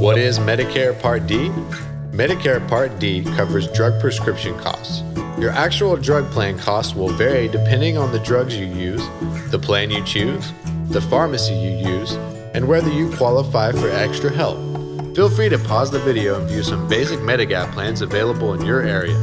What is Medicare Part D? Medicare Part D covers drug prescription costs. Your actual drug plan costs will vary depending on the drugs you use, the plan you choose, the pharmacy you use, and whether you qualify for extra help. Feel free to pause the video and view some basic Medigap plans available in your area.